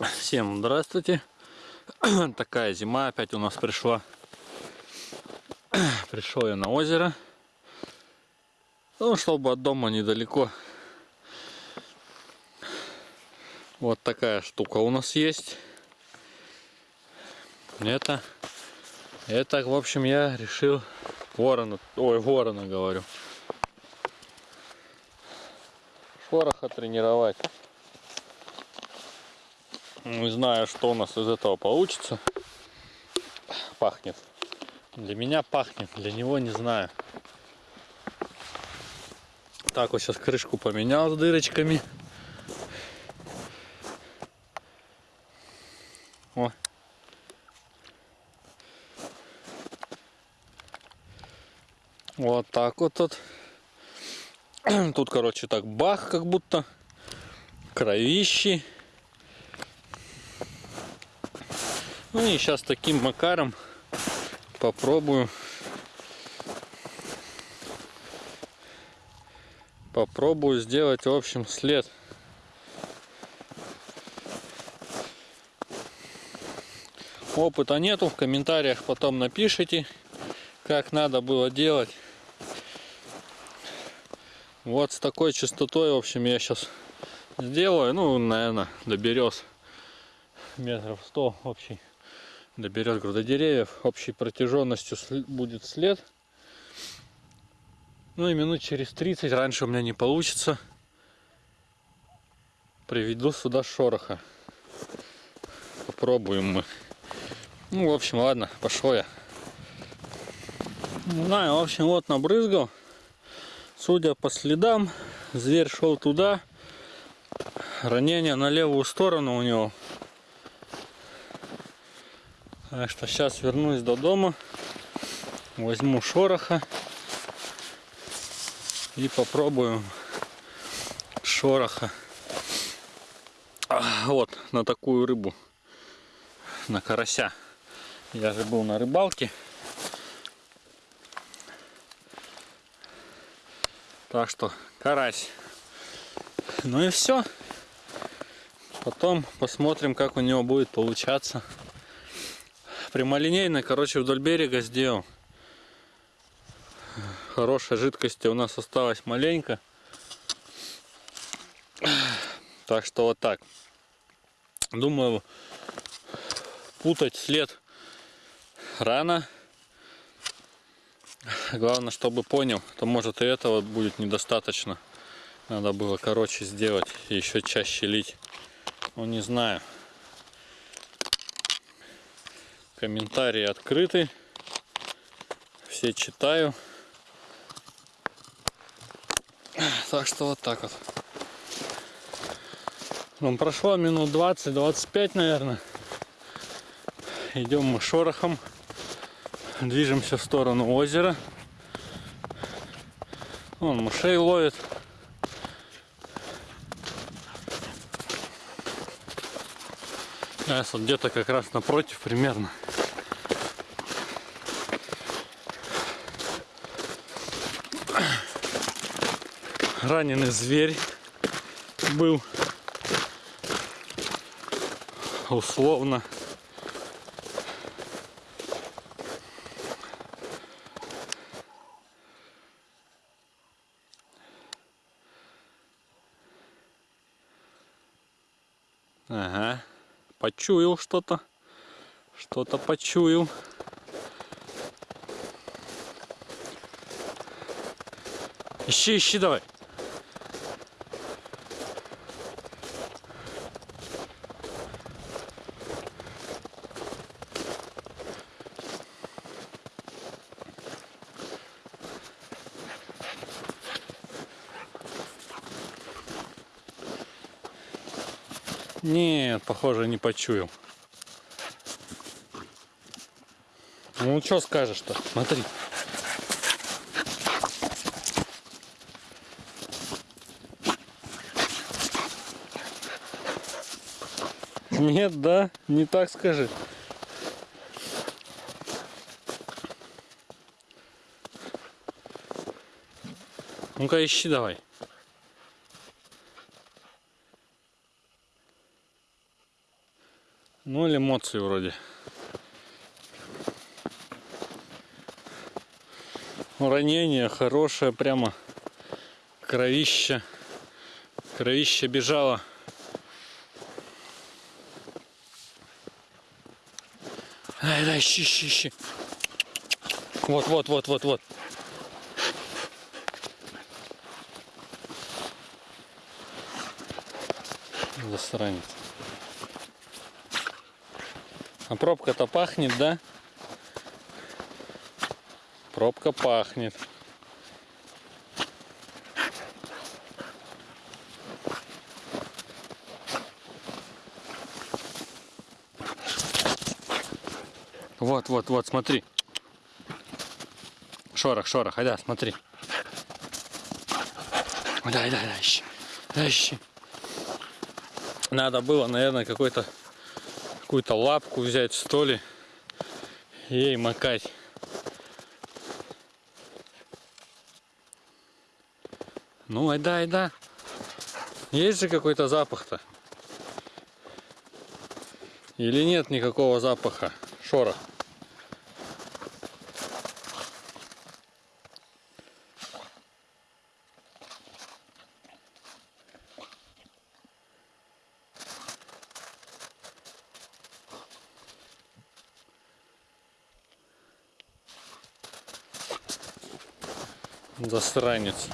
Всем здравствуйте. Такая зима опять у нас пришла. Пришел я на озеро. Ну, чтобы от дома недалеко. Вот такая штука у нас есть. Это, это, в общем, я решил ворона, ой, ворона говорю. Шороха тренировать. Не знаю, что у нас из этого получится. Пахнет. Для меня пахнет, для него не знаю. Так, вот сейчас крышку поменял с дырочками. О. Вот так вот тут. Тут, короче, так бах, как будто. Кровищи. Ну и сейчас таким макаром попробую. Попробую сделать в общем след. Опыта нету в комментариях потом напишите как надо было делать. Вот с такой частотой в общем я сейчас сделаю ну наверное до берез метров 100 общий доберет груда деревьев, общей протяженностью будет след. Ну и минут через 30, раньше у меня не получится, приведу сюда шороха. Попробуем мы. Ну, в общем, ладно, пошел я. Не знаю, в общем, вот набрызгал. Судя по следам, зверь шел туда. Ранение на левую сторону у него. Так что сейчас вернусь до дома, возьму шороха и попробую шороха. Вот, на такую рыбу, на карася. Я же был на рыбалке. Так что карась. Ну и все. Потом посмотрим, как у него будет получаться прямолинейно, короче, вдоль берега сделал. Хорошей жидкости у нас осталось маленько. Так что вот так. Думаю, путать след рано. Главное, чтобы понял, то может и этого будет недостаточно. Надо было короче сделать и еще чаще лить. Ну не знаю. Комментарии открыты. Все читаю. Так что вот так вот. Ну, прошло минут 20-25, наверное. Идем мы шорохом. Движемся в сторону озера. Он мышей ловит. Сейчас вот где-то как раз напротив примерно. раненый зверь был условно Ага, почуял что-то, что-то почуял. Ищи, ищи давай. Нет, похоже, не почуял. Ну, что скажешь-то? Смотри. Нет, да? Не так скажи. Ну-ка ищи давай. Ноль эмоций вроде. Ранение хорошее, прямо кровище. Кровище бежало. Ай, да, ищи, ищи, ищи. Вот, вот, вот, вот, вот. Засранец. А пробка-то пахнет, да? Пробка пахнет. Вот, вот, вот, смотри. Шорох, шорох, айда, смотри. Да, да, да, ищи. Да, ищи. Надо было, наверное, какой-то какую-то лапку взять, что ли, ей макать. Ну, айда, айда. Есть же какой-то запах-то? Или нет никакого запаха? Шорох. Засранец.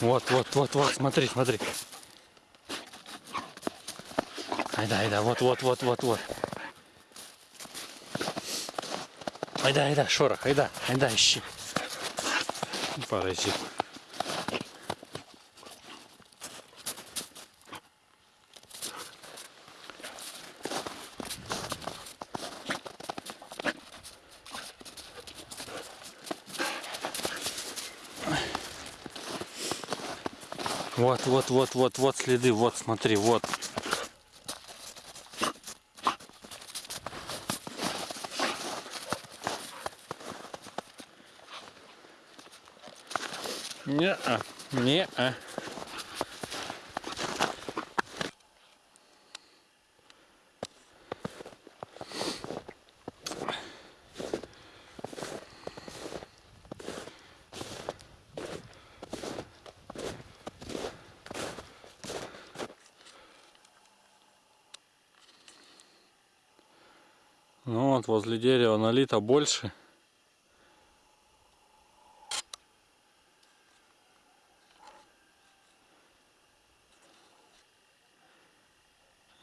Вот, вот, вот, вот, смотри, смотри. Айда, айда, вот, вот, вот, вот, вот. Айда, айда, шорох, айда, айда, ищи. Паразит. Вот, вот, вот, вот, вот следы, вот, смотри, вот. Не-а, не-а. Ну вот возле дерева налито больше.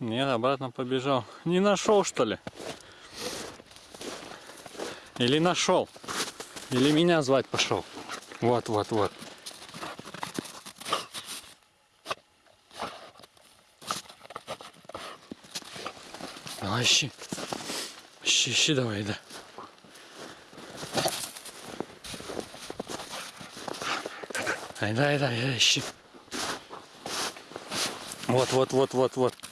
Нет, обратно побежал. Не нашел, что ли? Или нашел? Или меня звать пошел? Вот, вот, вот. Давай ищи. Ищи, ищи давай, да. Айда, айда, айда, ищи. Вот, вот, вот, вот, вот.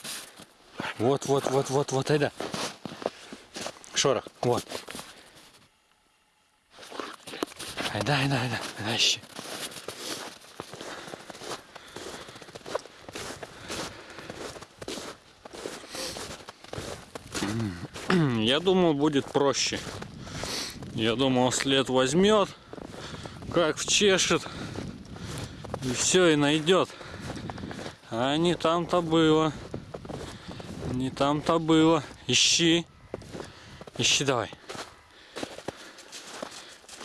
Вот, вот, вот, вот, вот, айда. Шорох, вот. Айда, айда, айда, айда, ищи. Я думал, будет проще. Я думал, след возьмет, как вчешет, и все, и найдет. А не там-то было. Не там-то было. Ищи. Ищи давай.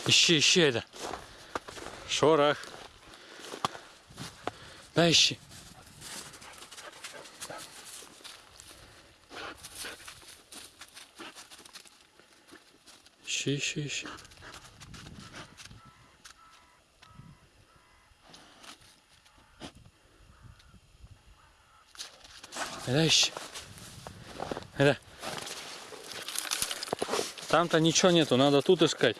Ищи, ищи это. Шорох. Да, ищи. Ищи, ищи, ищи. Да, ищи. Там-то ничего нету, надо тут искать.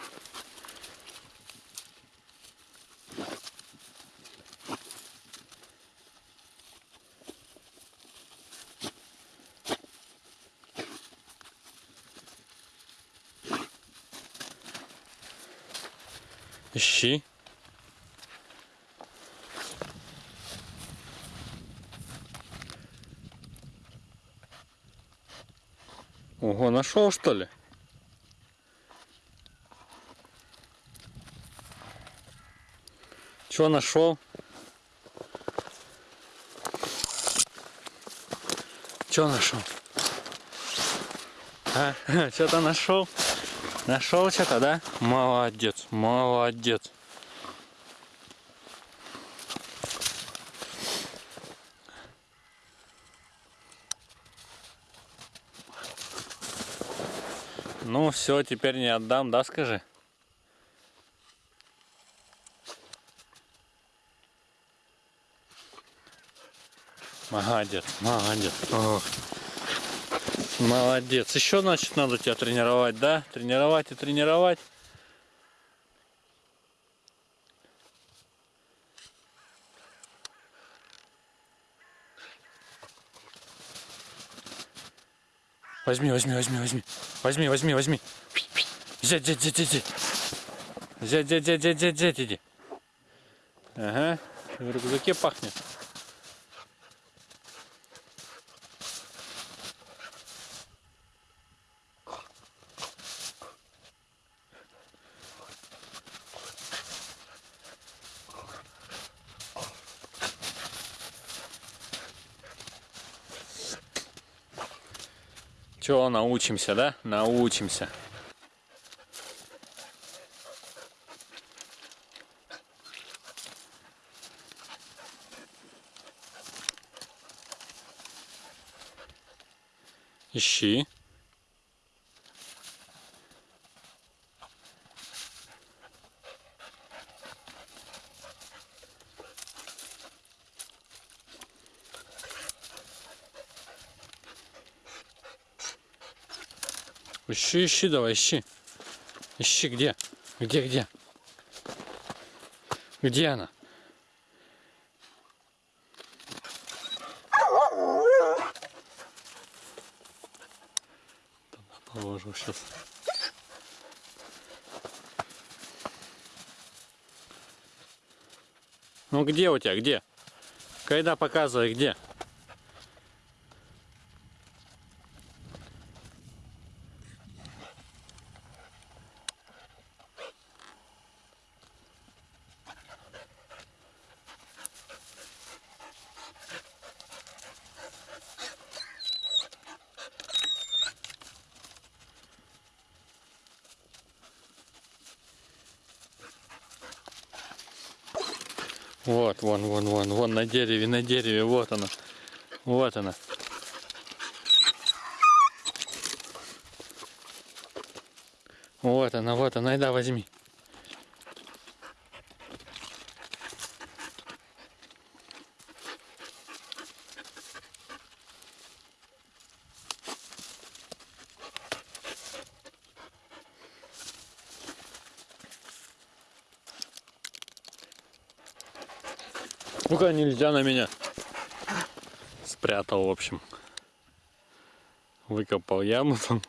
Ищи. Ого, нашел что ли? Что нашел? Что нашел? А, что-то нашел? Нашел что-то, да? Молодец, молодец. Ну все, теперь не отдам, да, скажи? Молодец, молодец. Ох. Молодец. Еще, значит, надо тебя тренировать, да? Тренировать и тренировать. Возьми, возьми, возьми, возьми. Возьми, возьми, возьми. Взять, взять, взять, взять. Взять, взять, взять, взять, взять, взять, иди. Ага. В рюкзаке пахнет. Чего научимся, да? Научимся. Ищи. Ищи, ищи, давай, ищи. Ищи, где? Где, где? Где она? Положу сейчас. Ну где у тебя, где? Когда показывай, где? Вот, вон, вон, вон, вон на дереве, на дереве, вот она. Вот она. Вот она, вот она, и да, возьми. Ну-ка, нельзя на меня. Спрятал, в общем. Выкопал яму там.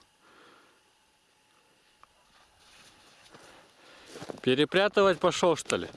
Перепрятывать пошел, что ли?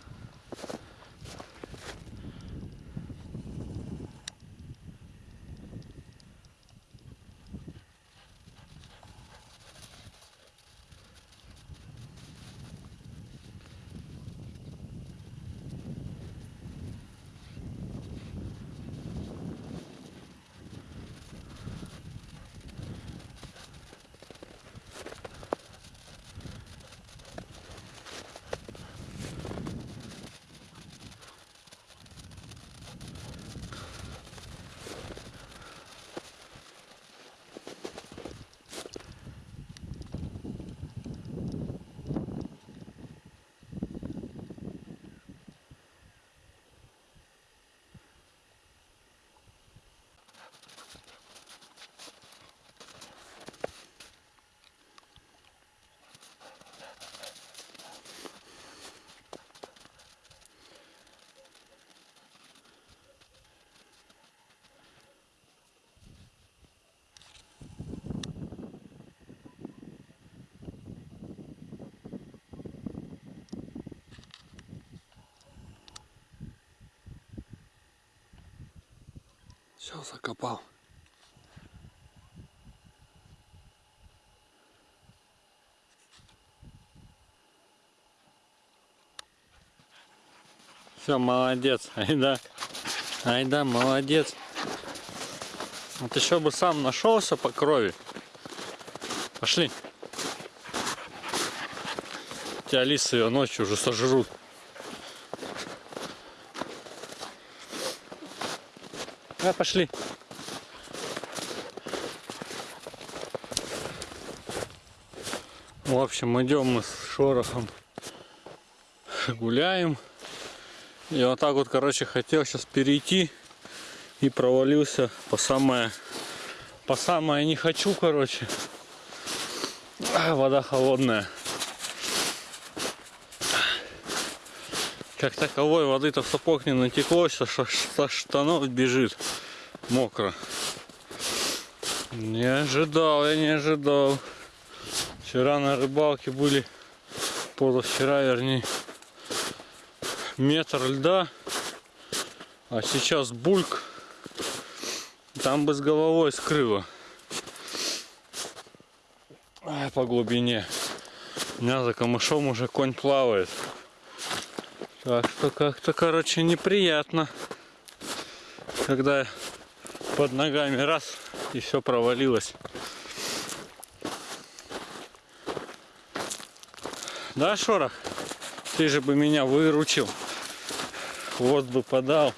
Все, закопал. Все, молодец. Айда. Айда, молодец. Вот еще бы сам нашелся по крови. Пошли. Тебя лисы ее ночью уже сожрут. А, пошли. В общем, идем мы с шорохом гуляем. И вот так вот, короче, хотел сейчас перейти и провалился по самое, по самое не хочу, короче. Вода холодная. Как таковой воды-то в сапог не натекло, со, со штанов бежит мокро. Не ожидал, я не ожидал. Вчера на рыбалке были, позавчера вернее, метр льда, а сейчас бульк. Там бы с головой скрыло. По глубине. У меня за камышом уже конь плавает. Так что как-то, короче, неприятно. Когда под ногами раз и все провалилось. Да, Шорох? Ты же бы меня выручил. Хвост бы подал.